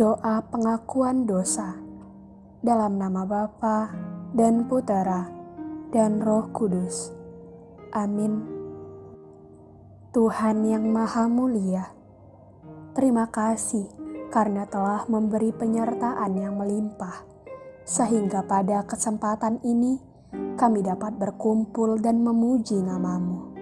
Doa pengakuan dosa dalam nama Bapa dan Putera dan Roh Kudus. Amin. Tuhan yang Maha Mulia, terima kasih karena telah memberi penyertaan yang melimpah, sehingga pada kesempatan ini kami dapat berkumpul dan memuji namamu.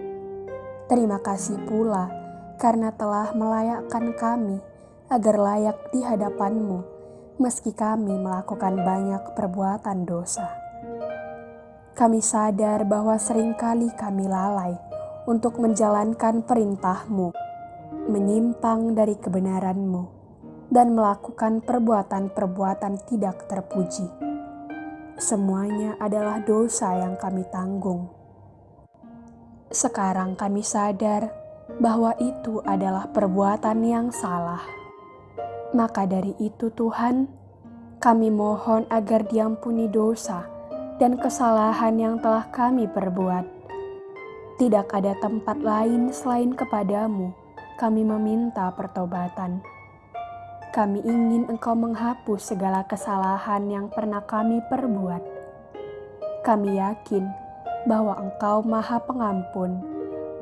Terima kasih pula karena telah melayakkan kami agar layak di hadapanmu meski kami melakukan banyak perbuatan dosa. Kami sadar bahwa sering kali kami lalai untuk menjalankan perintahmu, menyimpang dari kebenaranmu, dan melakukan perbuatan-perbuatan tidak terpuji. Semuanya adalah dosa yang kami tanggung. Sekarang kami sadar bahwa itu adalah perbuatan yang salah maka dari itu Tuhan, kami mohon agar diampuni dosa dan kesalahan yang telah kami perbuat. Tidak ada tempat lain selain kepadamu, kami meminta pertobatan. Kami ingin engkau menghapus segala kesalahan yang pernah kami perbuat. Kami yakin bahwa engkau maha pengampun,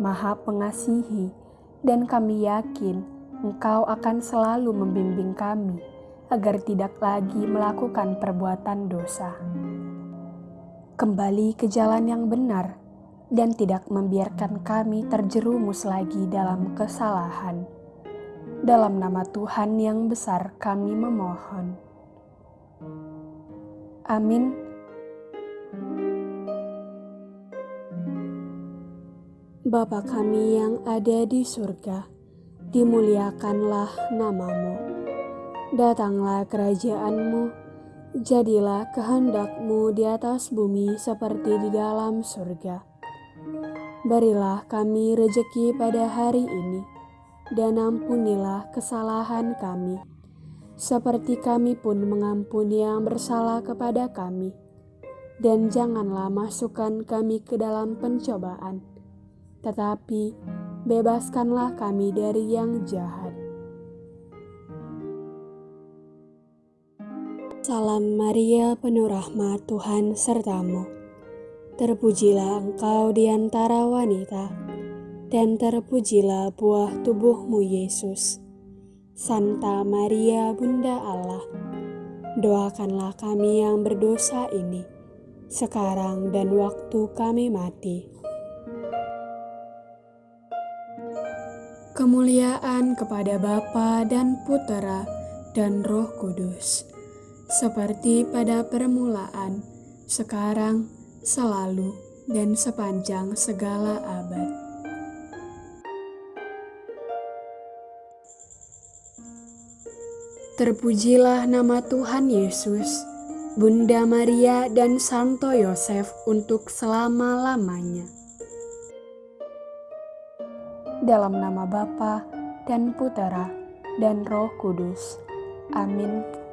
maha pengasihi, dan kami yakin Engkau akan selalu membimbing kami agar tidak lagi melakukan perbuatan dosa. Kembali ke jalan yang benar dan tidak membiarkan kami terjerumus lagi dalam kesalahan. Dalam nama Tuhan yang besar kami memohon. Amin. Bapa kami yang ada di surga, dimuliakanlah namamu. Datanglah kerajaanmu, jadilah kehendakmu di atas bumi seperti di dalam surga. Berilah kami rejeki pada hari ini, dan ampunilah kesalahan kami, seperti kami pun mengampuni yang bersalah kepada kami. Dan janganlah masukkan kami ke dalam pencobaan, tetapi bebaskanlah kami dari yang jahat. Salam Maria, penuh rahmat Tuhan sertamu. Terpujilah engkau di antara wanita, dan terpujilah buah tubuhmu Yesus. Santa Maria, Bunda Allah, doakanlah kami yang berdosa ini, sekarang dan waktu kami mati. Kemuliaan kepada Bapa dan Putera dan Roh Kudus, seperti pada permulaan, sekarang, selalu, dan sepanjang segala abad. Terpujilah nama Tuhan Yesus, Bunda Maria dan Santo Yosef untuk selama-lamanya dalam nama Bapa dan Putera dan Roh Kudus. Amin.